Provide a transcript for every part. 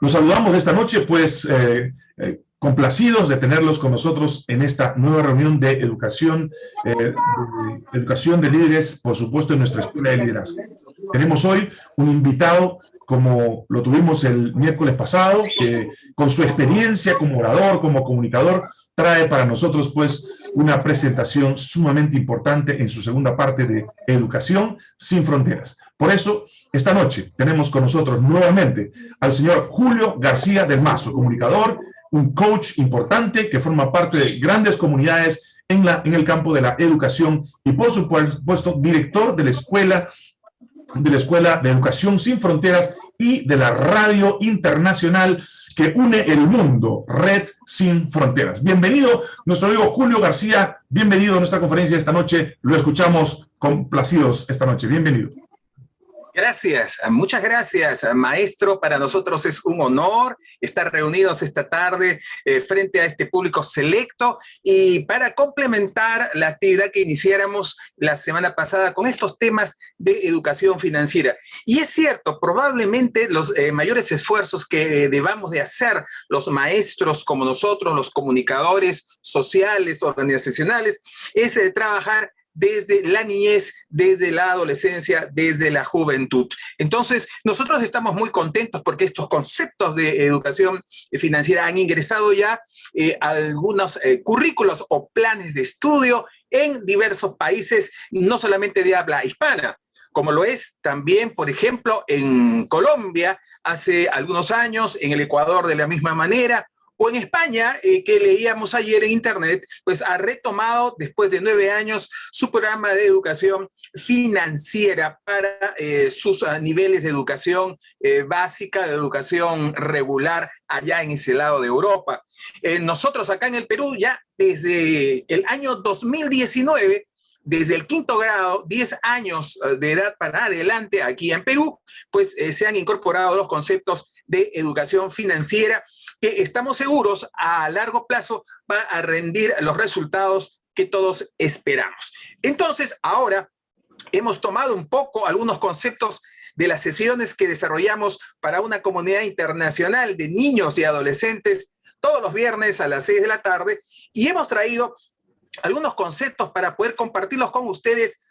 Los saludamos esta noche, pues eh, eh, complacidos de tenerlos con nosotros en esta nueva reunión de educación, eh, de educación de líderes, por supuesto, en nuestra escuela de liderazgo. Tenemos hoy un invitado como lo tuvimos el miércoles pasado, que con su experiencia como orador, como comunicador, trae para nosotros pues una presentación sumamente importante en su segunda parte de Educación sin Fronteras. Por eso, esta noche tenemos con nosotros nuevamente al señor Julio García del Mazo, comunicador, un coach importante que forma parte de grandes comunidades en, en el campo de la educación y por supuesto director de la Escuela de la Escuela de Educación Sin Fronteras y de la Radio Internacional que une el mundo, Red Sin Fronteras. Bienvenido, nuestro amigo Julio García, bienvenido a nuestra conferencia esta noche, lo escuchamos complacidos esta noche, bienvenido. Gracias, muchas gracias, maestro. Para nosotros es un honor estar reunidos esta tarde eh, frente a este público selecto y para complementar la actividad que iniciáramos la semana pasada con estos temas de educación financiera. Y es cierto, probablemente los eh, mayores esfuerzos que debamos de hacer los maestros como nosotros, los comunicadores sociales, organizacionales, es eh, trabajar desde la niñez, desde la adolescencia, desde la juventud. Entonces, nosotros estamos muy contentos porque estos conceptos de educación financiera han ingresado ya eh, algunos eh, currículos o planes de estudio en diversos países, no solamente de habla hispana, como lo es también, por ejemplo, en Colombia, hace algunos años, en el Ecuador de la misma manera, o en España, eh, que leíamos ayer en internet, pues ha retomado después de nueve años su programa de educación financiera para eh, sus ah, niveles de educación eh, básica, de educación regular allá en ese lado de Europa. nosotros acá en el Perú ya desde el año 2019 desde el quinto grado, 10 años de edad para adelante aquí en Perú, pues se han incorporado los conceptos de educación financiera que estamos seguros a largo plazo va a rendir los resultados que todos esperamos. Entonces, ahora hemos tomado un poco algunos conceptos de las sesiones que desarrollamos para una comunidad internacional de niños y adolescentes todos los viernes a las 6 de la tarde y hemos traído algunos conceptos para poder compartirlos con ustedes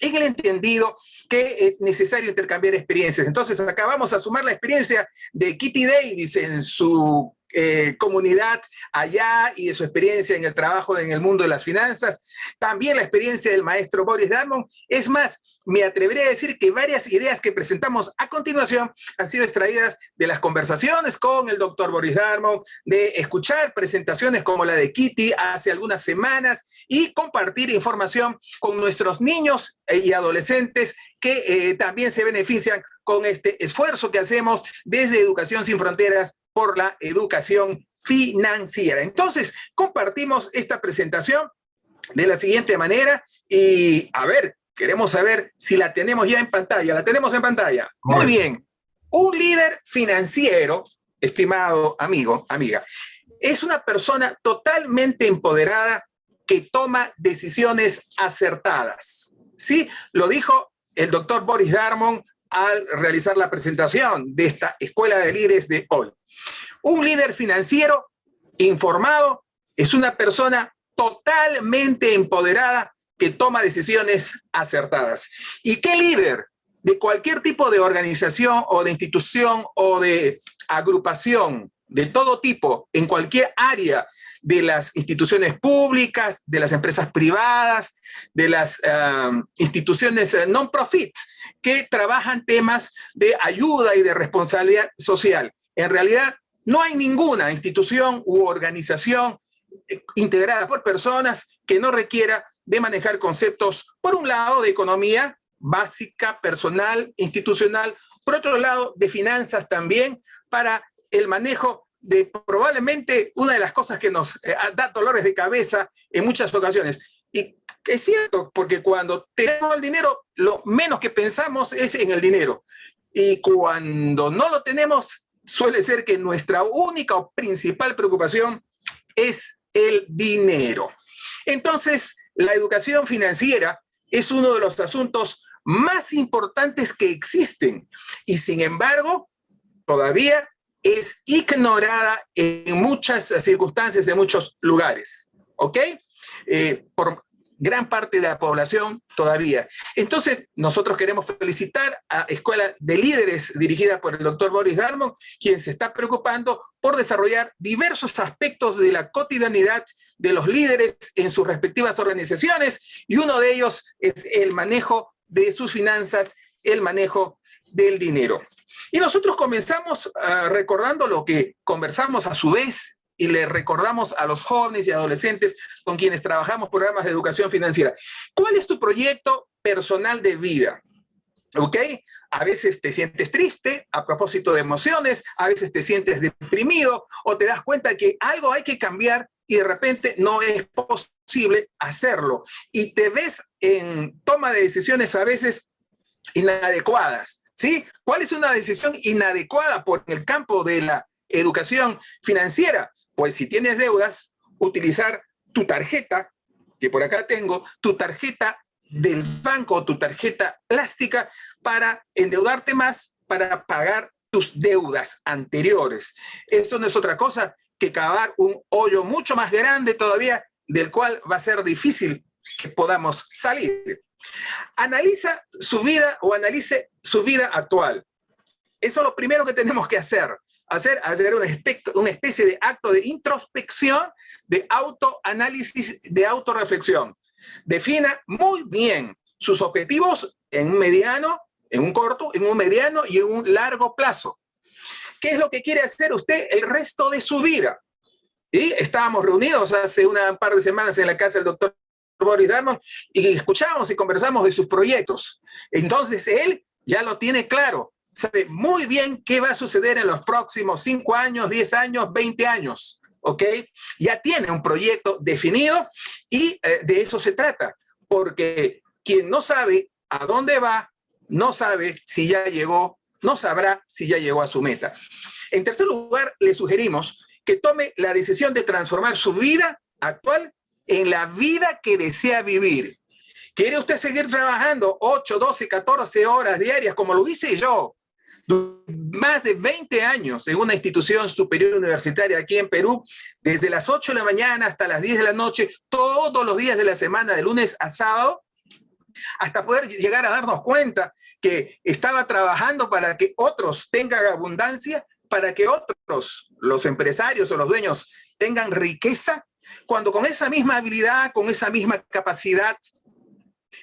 en el entendido que es necesario intercambiar experiencias. Entonces, acá vamos a sumar la experiencia de Kitty Davis en su eh, comunidad allá y de su experiencia en el trabajo en el mundo de las finanzas, también la experiencia del maestro Boris Darmon. Es más, me atreveré a decir que varias ideas que presentamos a continuación han sido extraídas de las conversaciones con el doctor Boris Darmon, de escuchar presentaciones como la de Kitty hace algunas semanas y compartir información con nuestros niños y adolescentes que eh, también se benefician con este esfuerzo que hacemos desde Educación Sin Fronteras por la educación financiera. Entonces, compartimos esta presentación de la siguiente manera y a ver, queremos saber si la tenemos ya en pantalla. ¿La tenemos en pantalla? Muy bien. Un líder financiero, estimado amigo, amiga, es una persona totalmente empoderada que toma decisiones acertadas. ¿Sí? Lo dijo el doctor Boris Darmon al realizar la presentación de esta Escuela de Líderes de hoy. Un líder financiero informado es una persona totalmente empoderada que toma decisiones acertadas. ¿Y qué líder de cualquier tipo de organización o de institución o de agrupación de todo tipo en cualquier área de las instituciones públicas, de las empresas privadas, de las um, instituciones eh, non-profit que trabajan temas de ayuda y de responsabilidad social. En realidad, no hay ninguna institución u organización eh, integrada por personas que no requiera de manejar conceptos, por un lado, de economía básica, personal, institucional, por otro lado, de finanzas también, para el manejo de probablemente una de las cosas que nos eh, da dolores de cabeza en muchas ocasiones. Y es cierto, porque cuando tenemos el dinero, lo menos que pensamos es en el dinero. Y cuando no lo tenemos, suele ser que nuestra única o principal preocupación es el dinero. Entonces, la educación financiera es uno de los asuntos más importantes que existen y sin embargo todavía es ignorada en muchas circunstancias, en muchos lugares. ¿Ok? Eh, por gran parte de la población todavía. Entonces, nosotros queremos felicitar a Escuela de Líderes dirigida por el doctor Boris Darmon, quien se está preocupando por desarrollar diversos aspectos de la cotidianidad de los líderes en sus respectivas organizaciones, y uno de ellos es el manejo de sus finanzas, el manejo del dinero. Y nosotros comenzamos uh, recordando lo que conversamos a su vez y le recordamos a los jóvenes y adolescentes con quienes trabajamos programas de educación financiera. ¿Cuál es tu proyecto personal de vida? ¿Ok? A veces te sientes triste a propósito de emociones, a veces te sientes deprimido o te das cuenta que algo hay que cambiar y de repente no es posible hacerlo. Y te ves en toma de decisiones a veces inadecuadas. ¿Sí? ¿Cuál es una decisión inadecuada por el campo de la educación financiera? Pues si tienes deudas, utilizar tu tarjeta, que por acá tengo, tu tarjeta del banco, tu tarjeta plástica, para endeudarte más, para pagar tus deudas anteriores. Eso no es otra cosa que cavar un hoyo mucho más grande todavía, del cual va a ser difícil que podamos salir. Analiza su vida o analice su vida actual. Eso es lo primero que tenemos que hacer hacer, hacer un una especie de acto de introspección, de autoanálisis, de autorreflexión. Defina muy bien sus objetivos en un mediano, en un corto, en un mediano y en un largo plazo. ¿Qué es lo que quiere hacer usted el resto de su vida? Y estábamos reunidos hace una par de semanas en la casa del doctor Boris Darmon y escuchamos y conversamos de sus proyectos. Entonces él ya lo tiene claro sabe muy bien qué va a suceder en los próximos 5 años, 10 años, 20 años, ¿ok? Ya tiene un proyecto definido y eh, de eso se trata, porque quien no sabe a dónde va, no sabe si ya llegó, no sabrá si ya llegó a su meta. En tercer lugar, le sugerimos que tome la decisión de transformar su vida actual en la vida que desea vivir. ¿Quiere usted seguir trabajando 8, 12, 14 horas diarias como lo hice yo? Más de 20 años en una institución superior universitaria aquí en Perú, desde las 8 de la mañana hasta las 10 de la noche, todos los días de la semana, de lunes a sábado, hasta poder llegar a darnos cuenta que estaba trabajando para que otros tengan abundancia, para que otros, los empresarios o los dueños, tengan riqueza, cuando con esa misma habilidad, con esa misma capacidad,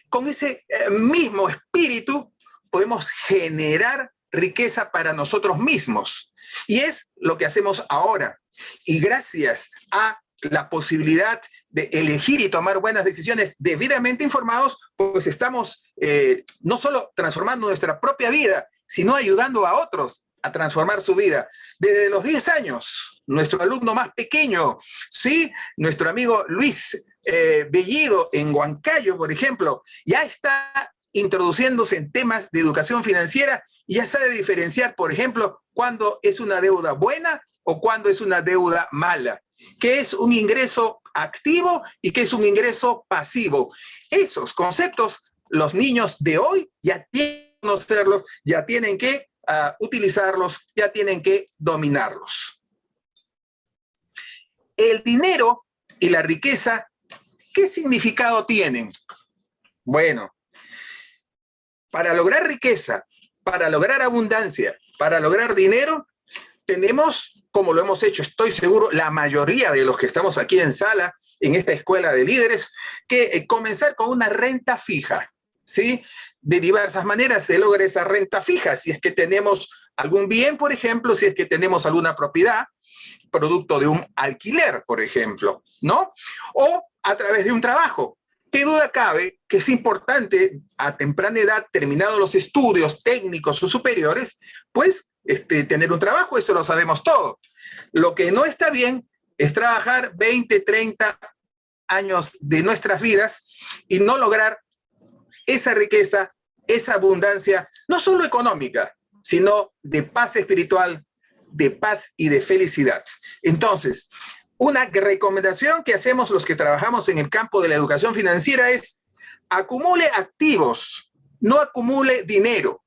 con ese eh, mismo espíritu, podemos generar riqueza para nosotros mismos. Y es lo que hacemos ahora. Y gracias a la posibilidad de elegir y tomar buenas decisiones debidamente informados, pues estamos eh, no solo transformando nuestra propia vida, sino ayudando a otros a transformar su vida. Desde los 10 años, nuestro alumno más pequeño, ¿sí? nuestro amigo Luis eh, Bellido en Huancayo, por ejemplo, ya está introduciéndose en temas de educación financiera y ya sabe diferenciar, por ejemplo, cuándo es una deuda buena o cuándo es una deuda mala, qué es un ingreso activo y qué es un ingreso pasivo. Esos conceptos los niños de hoy ya tienen que conocerlos, ya tienen que uh, utilizarlos, ya tienen que dominarlos. El dinero y la riqueza, ¿qué significado tienen? Bueno, para lograr riqueza, para lograr abundancia, para lograr dinero, tenemos, como lo hemos hecho, estoy seguro, la mayoría de los que estamos aquí en sala, en esta escuela de líderes, que eh, comenzar con una renta fija, ¿sí? De diversas maneras se logra esa renta fija, si es que tenemos algún bien, por ejemplo, si es que tenemos alguna propiedad, producto de un alquiler, por ejemplo, ¿no? O a través de un trabajo. ¿Qué duda cabe que es importante a temprana edad, terminados los estudios técnicos o superiores, pues este, tener un trabajo, eso lo sabemos todo. Lo que no está bien es trabajar 20, 30 años de nuestras vidas y no lograr esa riqueza, esa abundancia, no solo económica, sino de paz espiritual, de paz y de felicidad. Entonces, una recomendación que hacemos los que trabajamos en el campo de la educación financiera es acumule activos, no acumule dinero,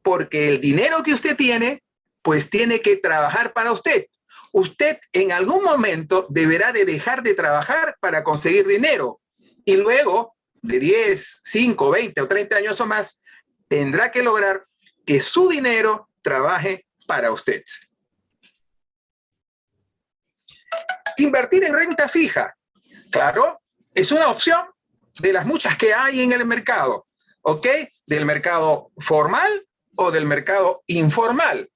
porque el dinero que usted tiene pues tiene que trabajar para usted. Usted en algún momento deberá de dejar de trabajar para conseguir dinero y luego de 10, 5, 20 o 30 años o más, tendrá que lograr que su dinero trabaje para usted. Invertir en renta fija, claro, es una opción de las muchas que hay en el mercado, ¿ok? Del mercado formal o del mercado informal,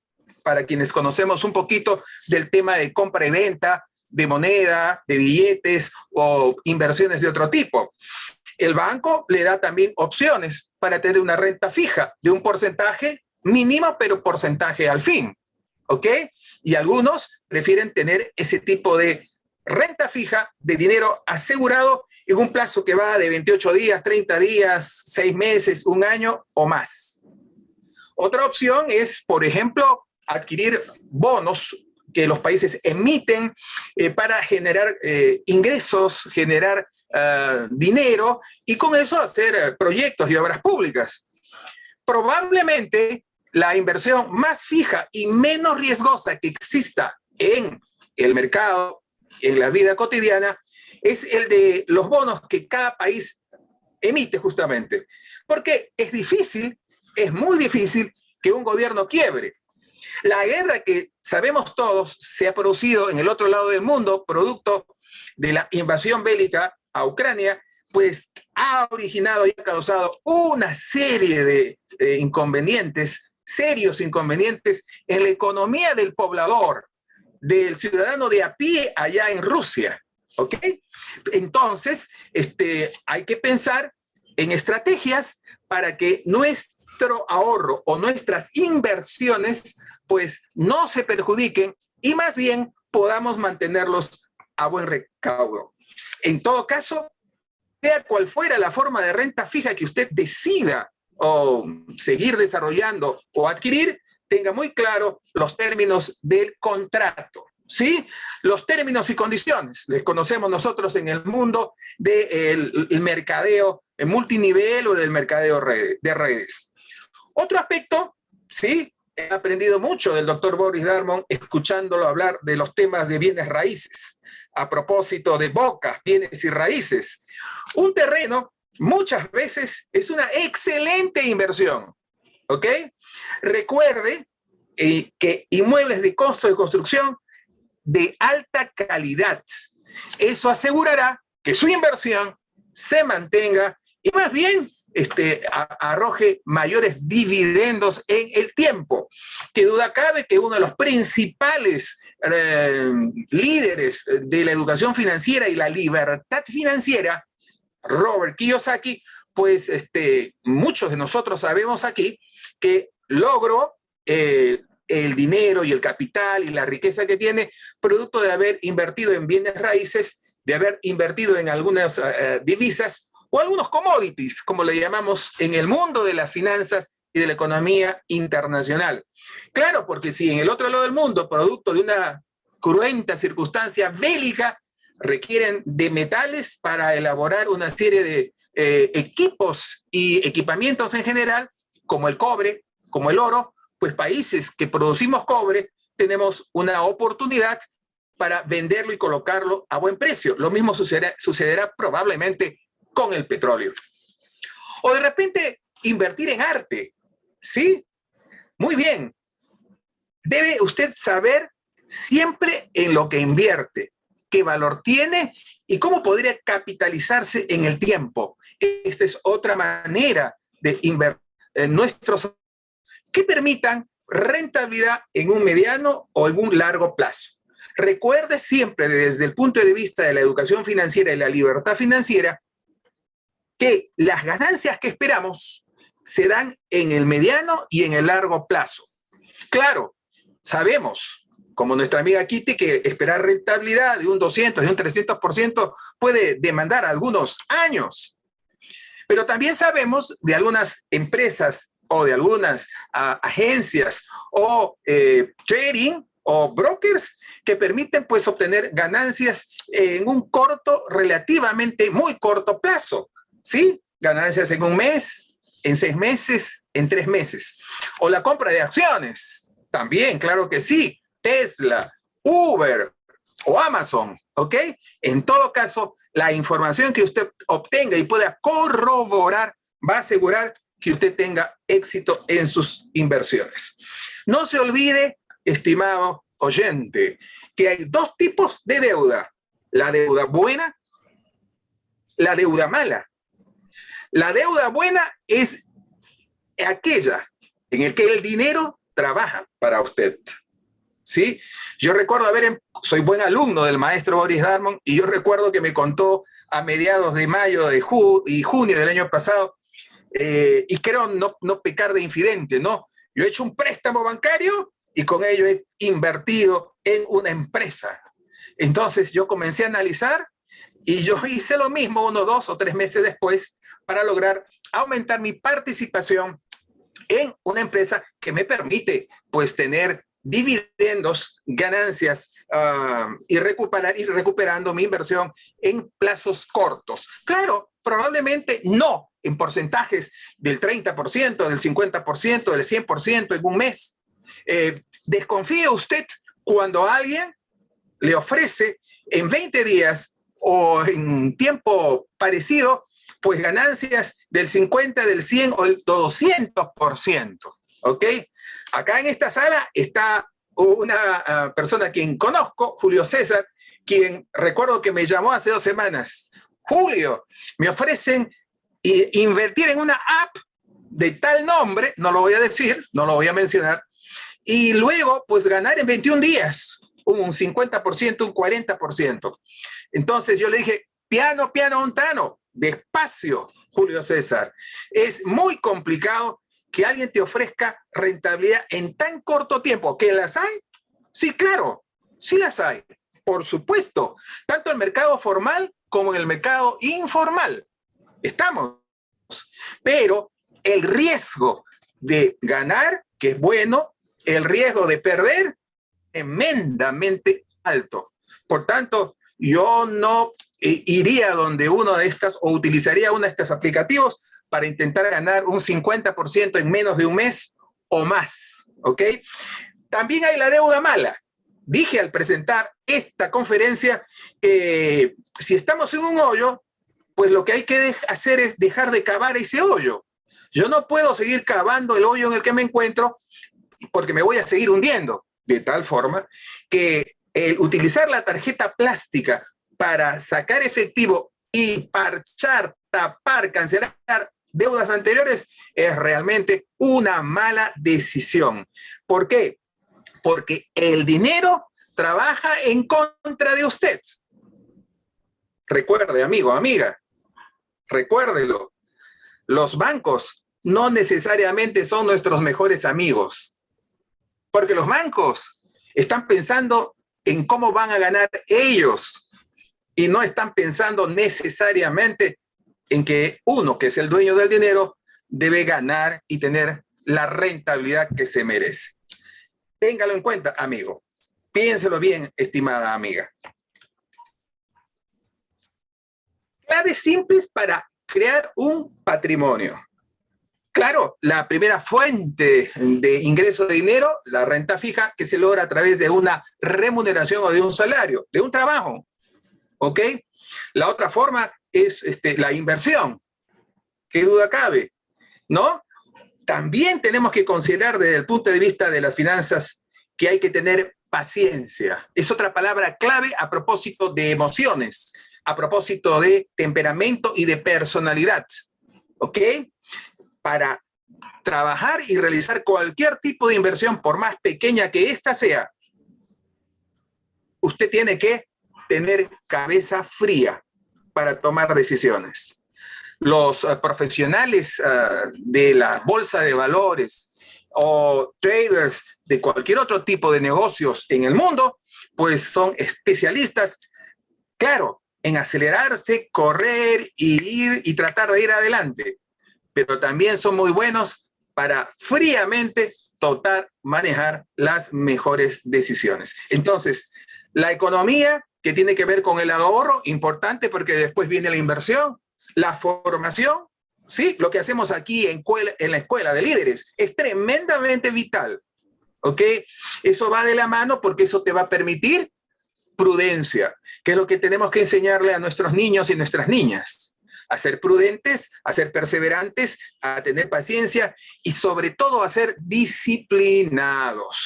para quienes conocemos un poquito del tema de compra y venta, de moneda, de billetes o inversiones de otro tipo. El banco le da también opciones para tener una renta fija de un porcentaje mínimo, pero porcentaje al fin. ¿Ok? Y algunos prefieren tener ese tipo de renta fija de dinero asegurado en un plazo que va de 28 días, 30 días, 6 meses, un año o más. Otra opción es, por ejemplo, adquirir bonos que los países emiten eh, para generar eh, ingresos, generar eh, dinero y con eso hacer proyectos y obras públicas. Probablemente la inversión más fija y menos riesgosa que exista en el mercado, en la vida cotidiana, es el de los bonos que cada país emite justamente. Porque es difícil, es muy difícil que un gobierno quiebre. La guerra que sabemos todos se ha producido en el otro lado del mundo, producto de la invasión bélica a Ucrania, pues ha originado y ha causado una serie de inconvenientes, serios inconvenientes en la economía del poblador, del ciudadano de a pie allá en Rusia. ¿Ok? Entonces, este, hay que pensar en estrategias para que nuestro ahorro o nuestras inversiones pues no se perjudiquen y más bien podamos mantenerlos a buen recaudo. En todo caso, sea cual fuera la forma de renta fija que usted decida o seguir desarrollando o adquirir, tenga muy claro los términos del contrato. ¿Sí? Los términos y condiciones, les conocemos nosotros en el mundo del mercadeo en multinivel o del mercadeo de redes. Otro aspecto, ¿sí? He aprendido mucho del doctor Boris Darmon escuchándolo hablar de los temas de bienes raíces a propósito de bocas, bienes y raíces. Un terreno muchas veces es una excelente inversión, ¿ok? Recuerde eh, que inmuebles de costo de construcción de alta calidad. Eso asegurará que su inversión se mantenga y más bien este, arroje mayores dividendos en el tiempo. Que duda cabe que uno de los principales eh, líderes de la educación financiera y la libertad financiera, Robert Kiyosaki, pues este, muchos de nosotros sabemos aquí que logró eh, el dinero y el capital y la riqueza que tiene, producto de haber invertido en bienes raíces, de haber invertido en algunas eh, divisas, o algunos commodities, como le llamamos en el mundo de las finanzas y de la economía internacional. Claro, porque si en el otro lado del mundo, producto de una cruenta circunstancia bélica, requieren de metales para elaborar una serie de eh, equipos y equipamientos en general, como el cobre, como el oro, pues países que producimos cobre tenemos una oportunidad para venderlo y colocarlo a buen precio. Lo mismo sucederá, probablemente con el petróleo. O de repente invertir en arte, ¿sí? Muy bien. Debe usted saber siempre en lo que invierte, qué valor tiene y cómo podría capitalizarse en el tiempo. Esta es otra manera de invertir en nuestros que permitan rentabilidad en un mediano o en un largo plazo. Recuerde siempre desde el punto de vista de la educación financiera y la libertad financiera que las ganancias que esperamos se dan en el mediano y en el largo plazo. Claro, sabemos, como nuestra amiga Kitty, que esperar rentabilidad de un 200, de un 300% puede demandar algunos años. Pero también sabemos de algunas empresas o de algunas agencias o eh, trading o brokers que permiten pues obtener ganancias en un corto, relativamente muy corto plazo. ¿sí? Ganancias en un mes, en seis meses, en tres meses. O la compra de acciones, También, claro que sí. Tesla, Uber o Amazon, ¿ok? En todo caso, la información que usted obtenga y pueda corroborar va a asegurar que usted tenga éxito en sus inversiones. No se olvide, estimado oyente, que hay dos tipos de deuda. La deuda buena, la deuda mala. La deuda buena es aquella en el que el dinero trabaja para usted. ¿Sí? Yo recuerdo haber, soy buen alumno del maestro Boris Darmon y yo recuerdo que me contó a mediados de mayo de y junio del año pasado, eh, y creo no, no pecar de infidente, ¿no? Yo he hecho un préstamo bancario y con ello he invertido en una empresa. Entonces yo comencé a analizar y yo hice lo mismo unos dos o tres meses después para lograr aumentar mi participación en una empresa que me permite pues tener dividendos, ganancias ah, y, recuperando mi inversión en plazos cortos. Claro, probablemente no en porcentajes del 30%, del 50%, del 100% en un mes. Eh, desconfíe usted cuando alguien le ofrece en 20 días o en tiempo parecido, pues ganancias del 50, del 100 o el 200%, ¿ok? Acá en esta sala está una ah, persona a quien conozco, Julio César, quien recuerdo que me llamó hace dos semanas. Julio, me ofrecen invertir en una app de tal nombre, no lo voy a decir, no lo voy a mencionar, y luego pues ganar en 21 días un 50%, un 40%. Entonces yo le dije, piano, piano, ontano, despacio, Julio César. Es muy complicado que alguien te ofrezca rentabilidad en tan corto tiempo. ¿Que las hay? Sí, claro, sí las hay. Por supuesto, tanto en el mercado formal como en el mercado informal. Estamos. Pero el riesgo de ganar, que es bueno, el riesgo de perder, tremendamente alto. Por tanto, yo no eh, iría donde uno de estas o utilizaría uno de estos aplicativos para intentar ganar un 50% en menos de un mes o más, ¿ok? También hay la deuda mala. Dije al presentar esta conferencia que si estamos en un hoyo, pues lo que hay que hacer es dejar de cavar ese hoyo. Yo no puedo seguir cavando el hoyo en el que me encuentro porque me voy a seguir hundiendo de tal forma que utilizar la tarjeta plástica para sacar efectivo y parchar, tapar, cancelar deudas anteriores es realmente una mala decisión. ¿Por qué? Porque el dinero trabaja en contra de usted. Recuerde, amigo, amiga, recuérdelo. Los bancos no necesariamente son nuestros mejores amigos. Porque los bancos están pensando en cómo van a ganar ellos y no están pensando necesariamente en que uno, que es el dueño del dinero, debe ganar y tener la rentabilidad que se merece. Téngalo en cuenta, amigo. Piénselo bien, estimada amiga. Claves simples para crear un patrimonio. Claro, la primera fuente de ingreso de dinero, la renta fija, que se logra a través de una remuneración o de un salario, de un trabajo. ¿Ok? La otra forma es este, la inversión. ¿Qué duda cabe? ¿No? También tenemos que considerar desde el punto de vista de las finanzas que hay que tener paciencia. Es otra palabra clave a propósito de emociones, a propósito de temperamento y de personalidad. ¿Ok? para trabajar y realizar cualquier tipo de inversión, por más pequeña que ésta sea, usted tiene que tener cabeza fría para tomar decisiones. Los uh, profesionales uh, de la bolsa de valores o traders de cualquier otro tipo de negocios en el mundo, pues son especialistas, claro, en acelerarse, correr y ir y tratar de ir adelante pero también son muy buenos para fríamente total manejar las mejores decisiones. Entonces, la economía que tiene que ver con el ahorro, importante porque después viene la inversión, la formación, ¿sí? Lo que hacemos aquí en, en la escuela de líderes es tremendamente vital. ¿ok? Eso va de la mano porque eso te va a permitir prudencia, que es lo que tenemos que enseñarle a nuestros niños y nuestras niñas. A ser prudentes, a ser perseverantes, a tener paciencia y sobre todo a ser disciplinados.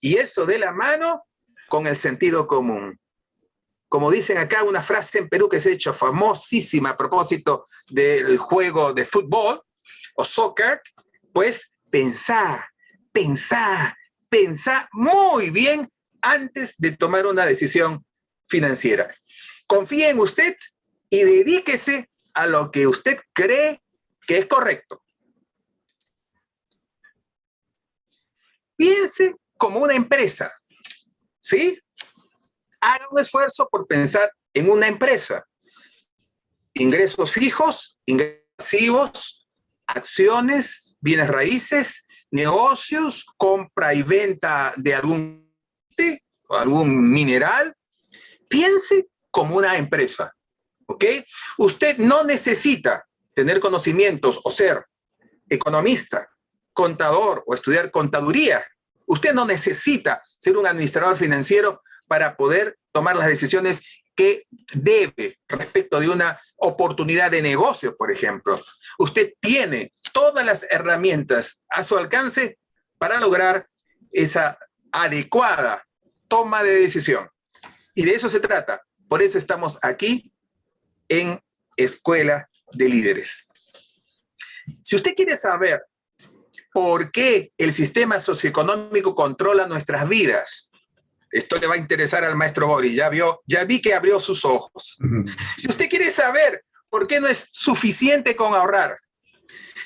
Y eso de la mano con el sentido común. Como dicen acá, una frase en Perú que se ha hecho famosísima a propósito del juego de fútbol o soccer, pues pensar, pensar, pensar muy bien antes de tomar una decisión financiera. Confíe en usted y dedíquese a lo que usted cree que es correcto. Piense como una empresa, ¿sí? Haga un esfuerzo por pensar en una empresa. Ingresos fijos, ingresos acciones, bienes raíces, negocios, compra y venta de algún, algún mineral. Piense como una empresa, ¿ok? Usted no necesita tener conocimientos o ser economista, contador o estudiar contaduría. Usted no necesita ser un administrador financiero para poder tomar las decisiones que debe respecto de una oportunidad de negocio, por ejemplo. Usted tiene todas las herramientas a su alcance para lograr esa adecuada toma de decisión. Y de eso se trata. Por eso estamos aquí en Escuela de Líderes. Si usted quiere saber por qué el sistema socioeconómico controla nuestras vidas, esto le va a interesar al maestro Boris, ya, vio, ya vi que abrió sus ojos. Si usted quiere saber por qué no es suficiente con ahorrar,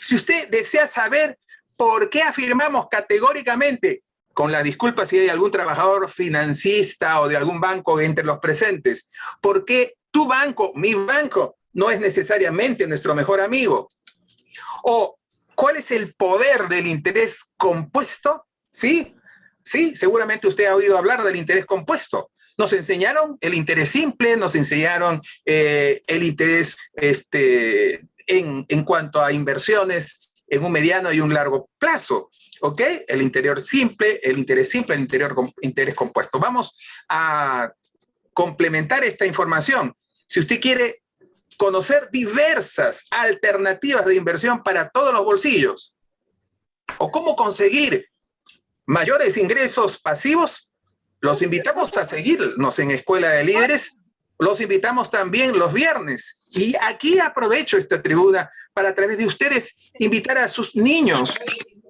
si usted desea saber por qué afirmamos categóricamente, con la disculpa si hay algún trabajador financista o de algún banco entre los presentes, por qué tu banco, mi banco, no es necesariamente nuestro mejor amigo, o cuál es el poder del interés compuesto, ¿sí? Sí, seguramente usted ha oído hablar del interés compuesto. Nos enseñaron el interés simple, nos enseñaron eh, el interés este, en, en cuanto a inversiones en un mediano y un largo plazo. ¿Ok? El interior simple, el interés simple, el interior interés compuesto. Vamos a complementar esta información. Si usted quiere conocer diversas alternativas de inversión para todos los bolsillos, o cómo conseguir mayores ingresos pasivos, los invitamos a seguirnos en Escuela de Líderes. Los invitamos también los viernes. Y aquí aprovecho esta tribuna para a través de ustedes invitar a sus niños,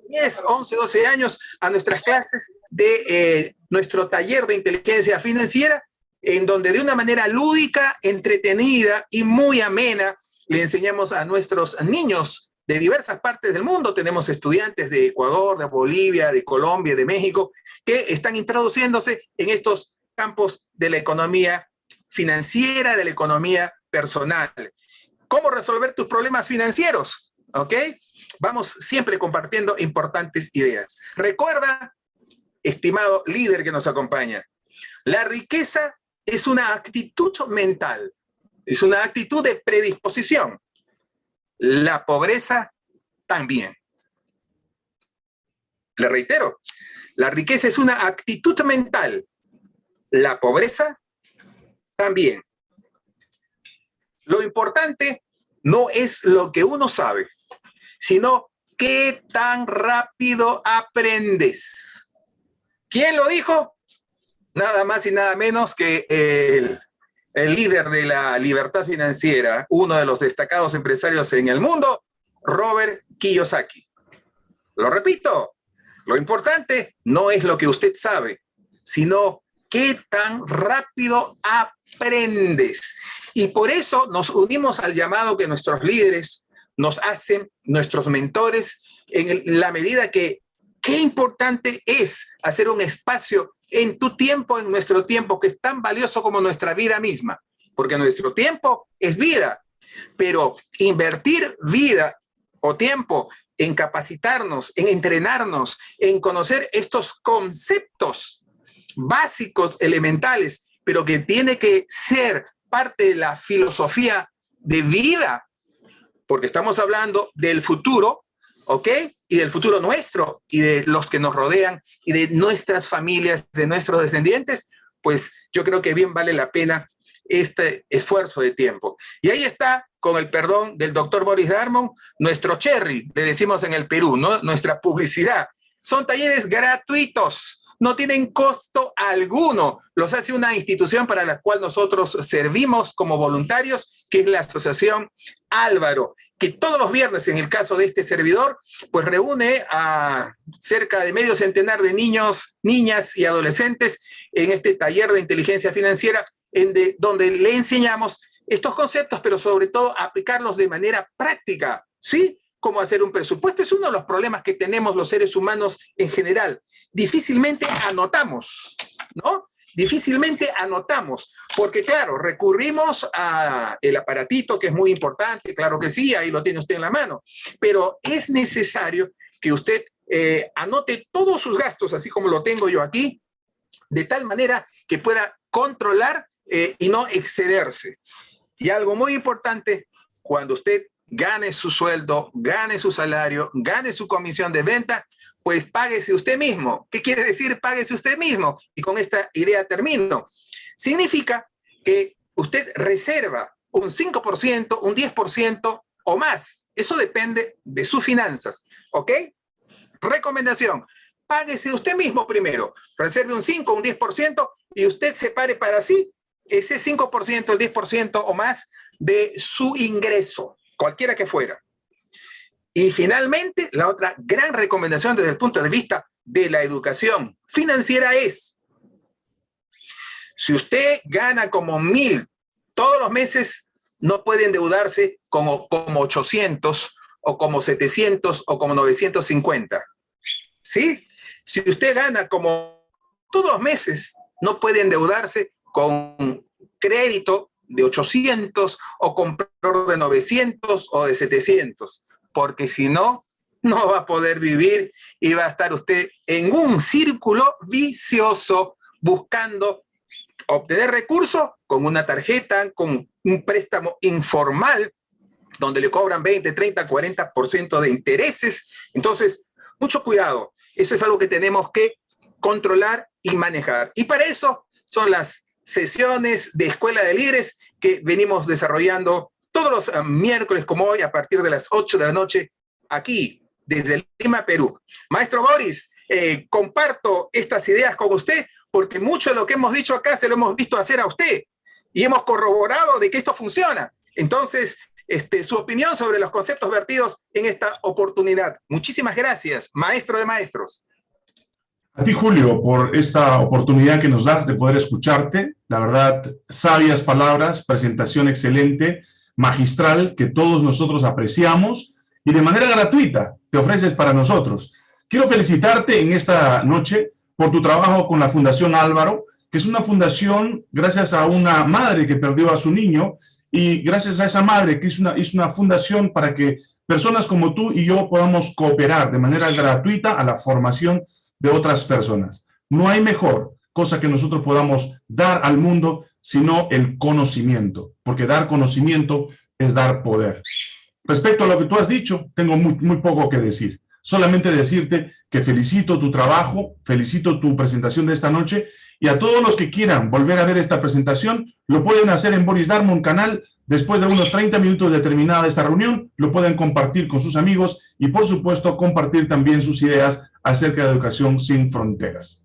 10, 11, 12 años, a nuestras clases de eh, nuestro taller de inteligencia financiera, en donde de una manera lúdica, entretenida y muy amena, le enseñamos a nuestros niños de diversas partes del mundo. Tenemos estudiantes de Ecuador, de Bolivia, de Colombia, de México, que están introduciéndose en estos campos de la economía financiera, de la economía personal. ¿Cómo resolver tus problemas financieros? ¿Ok? Vamos siempre compartiendo importantes ideas. Recuerda, estimado líder que nos acompaña, la riqueza es una actitud mental, es una actitud de predisposición. La pobreza también. Le reitero, la riqueza es una actitud mental. La pobreza también. Lo importante no es lo que uno sabe, sino qué tan rápido aprendes. ¿Quién lo dijo? Nada más y nada menos que el el líder de la libertad financiera, uno de los destacados empresarios en el mundo, Robert Kiyosaki. Lo repito, lo importante no es lo que usted sabe, sino qué tan rápido aprendes. Y por eso nos unimos al llamado que nuestros líderes nos hacen, nuestros mentores, en la medida que qué importante es hacer un espacio en tu tiempo, en nuestro tiempo, que es tan valioso como nuestra vida misma, porque nuestro tiempo es vida, pero invertir vida o tiempo en capacitarnos, en entrenarnos, en conocer estos conceptos básicos, elementales, pero que tiene que ser parte de la filosofía de vida, porque estamos hablando del futuro, ¿ok? Y del futuro nuestro y de los que nos rodean y de nuestras familias, de nuestros descendientes, pues yo creo que bien vale la pena este esfuerzo de tiempo. Y ahí está, con el perdón del doctor Boris Darmon, nuestro cherry, le decimos en el Perú, ¿no? nuestra publicidad. Son talleres gratuitos, no tienen costo alguno. Los hace una institución para la cual nosotros servimos como voluntarios, que es la Asociación Álvaro, que todos los viernes, en el caso de este servidor, pues reúne a cerca de medio centenar de niños, niñas y adolescentes en este taller de inteligencia financiera, en donde le enseñamos estos conceptos, pero sobre todo aplicarlos de manera práctica, ¿sí? Cómo hacer un presupuesto. Es uno de los problemas que tenemos los seres humanos en general. Difícilmente anotamos, ¿no? Difícilmente anotamos, porque claro, recurrimos a el aparatito que es muy importante, claro que sí, ahí lo tiene usted en la mano, pero es necesario que usted eh, anote todos sus gastos, así como lo tengo yo aquí, de tal manera que pueda controlar eh, y no excederse. Y algo muy importante, cuando usted gane su sueldo, gane su salario, gane su comisión de venta, pues páguese usted mismo. ¿Qué quiere decir páguese usted mismo? Y con esta idea termino. Significa que usted reserva un 5%, un 10% o más. Eso depende de sus finanzas, ¿ok? Recomendación, páguese usted mismo primero. Reserve un 5, un 10% y usted separe para sí ese 5%, el 10% o más de su ingreso cualquiera que fuera. Y finalmente, la otra gran recomendación desde el punto de vista de la educación financiera es, si usted gana como mil todos los meses, no puede endeudarse como, como 800 o como 700 o como 950. ¿Sí? Si usted gana como todos los meses, no puede endeudarse con crédito de 800 o comprador de 900 o de 700, porque si no, no va a poder vivir y va a estar usted en un círculo vicioso buscando obtener recursos con una tarjeta, con un préstamo informal, donde le cobran 20, 30, 40% de intereses. Entonces, mucho cuidado. Eso es algo que tenemos que controlar y manejar. Y para eso son las sesiones de Escuela de Líderes que venimos desarrollando todos los eh, miércoles como hoy a partir de las 8 de la noche aquí desde Lima, Perú. Maestro Boris, eh, comparto estas ideas con usted porque mucho de lo que hemos dicho acá se lo hemos visto hacer a usted y hemos corroborado de que esto funciona. Entonces, este, su opinión sobre los conceptos vertidos en esta oportunidad. Muchísimas gracias, maestro de maestros. A ti, Julio, por esta oportunidad que nos das de poder escucharte. La verdad, sabias palabras, presentación excelente, magistral, que todos nosotros apreciamos y de manera gratuita te ofreces para nosotros. Quiero felicitarte en esta noche por tu trabajo con la Fundación Álvaro, que es una fundación gracias a una madre que perdió a su niño y gracias a esa madre que hizo una, hizo una fundación para que personas como tú y yo podamos cooperar de manera gratuita a la formación de otras personas. No hay mejor cosa que nosotros podamos dar al mundo sino el conocimiento, porque dar conocimiento es dar poder. Respecto a lo que tú has dicho, tengo muy, poco que decir. Solamente decirte que felicito tu trabajo, felicito tu presentación de esta noche y a todos los que quieran volver a ver esta presentación, lo pueden hacer en Boris Darmon canal Después de unos 30 minutos de terminada esta reunión, lo pueden compartir con sus amigos y, por supuesto, compartir también sus ideas acerca de educación sin fronteras.